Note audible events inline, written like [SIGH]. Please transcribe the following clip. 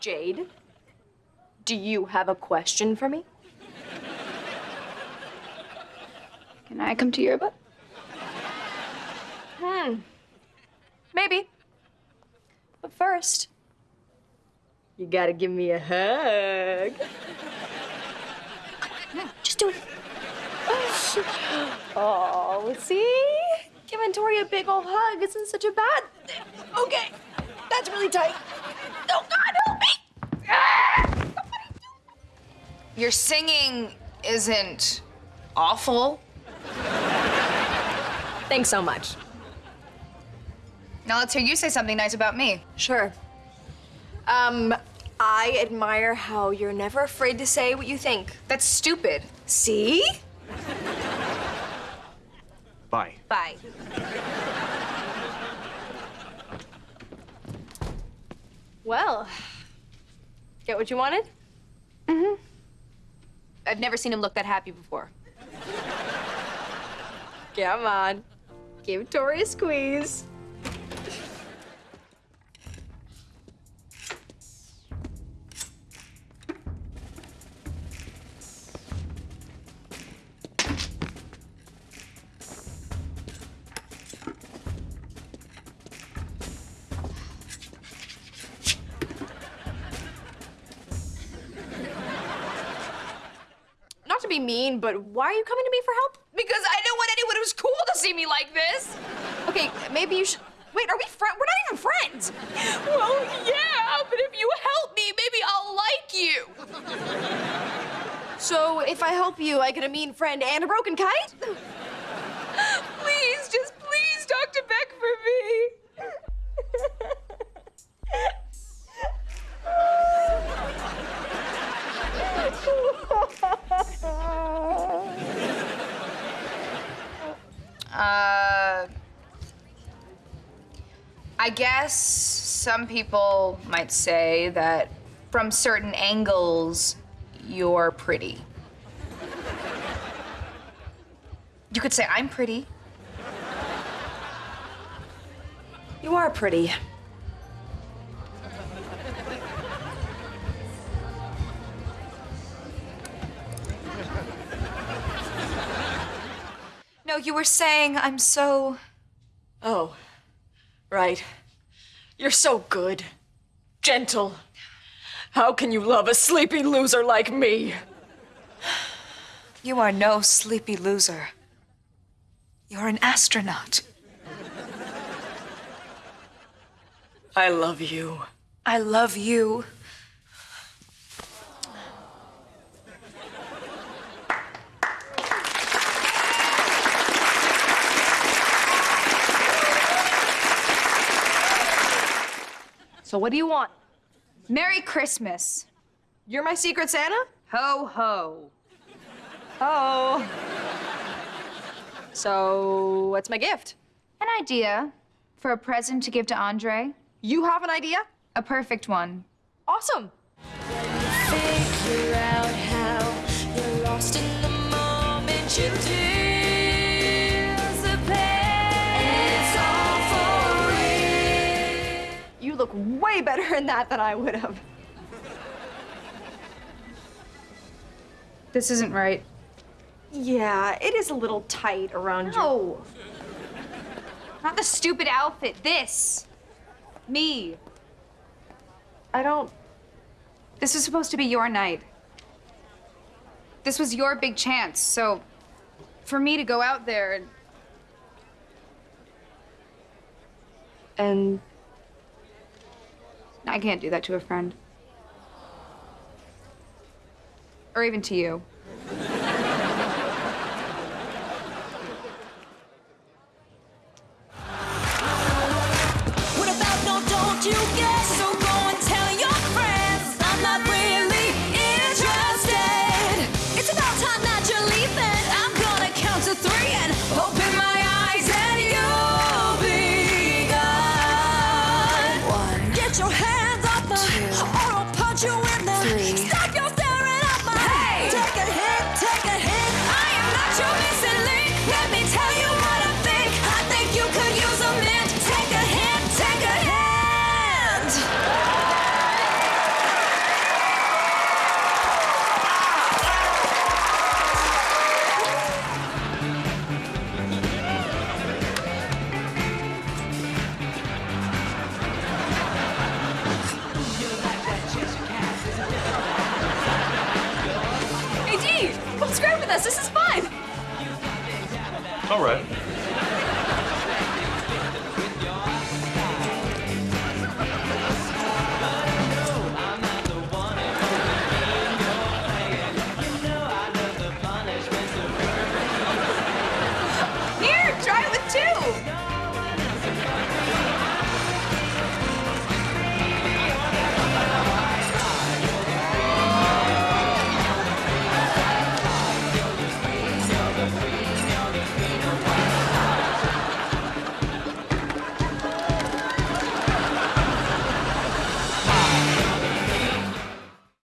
Jade, do you have a question for me? Can I come to your book? Hmm. Maybe. But first, you gotta give me a hug. Just do it. [GASPS] Oh, see? Giving Tori a big old hug isn't such a bad thing. Okay, that's really tight. Oh, God, help me! Ah! Your singing isn't awful. Thanks so much. Now let's hear you say something nice about me. Sure. Um, I admire how you're never afraid to say what you think. That's stupid. See? Bye. Bye. Well, get what you wanted? I've never seen him look that happy before. Come on. Give Tori a squeeze. Not to be mean, but why are you coming to me for help? Because I don't want anyone who's cool to see me like this. Okay, maybe you should. Wait, are we friends? We're not even friends. Well, yeah, but if you help me, maybe I'll like you. So if I help you, I get a mean friend and a broken kite? I guess some people might say that from certain angles, you're pretty. You could say I'm pretty. You are pretty. No, you were saying I'm so. Oh, right. You're so good. Gentle. How can you love a sleepy loser like me? You are no sleepy loser. You're an astronaut. I love you. I love you. So what do you want? Merry Christmas. You're my secret Santa? Ho ho. Oh. So what's my gift? An idea for a present to give to Andre. You have an idea? A perfect one. Awesome. figure out how you're lost in the moment you disappear. Way better in that than I would have. This isn't right. Yeah, it is a little tight around you. No. Not the stupid outfit. This. Me. I don't. This was supposed to be your night. This was your big chance, so for me to go out there and And I can't do that to a friend. Or even to you. With us. This is fun. All right.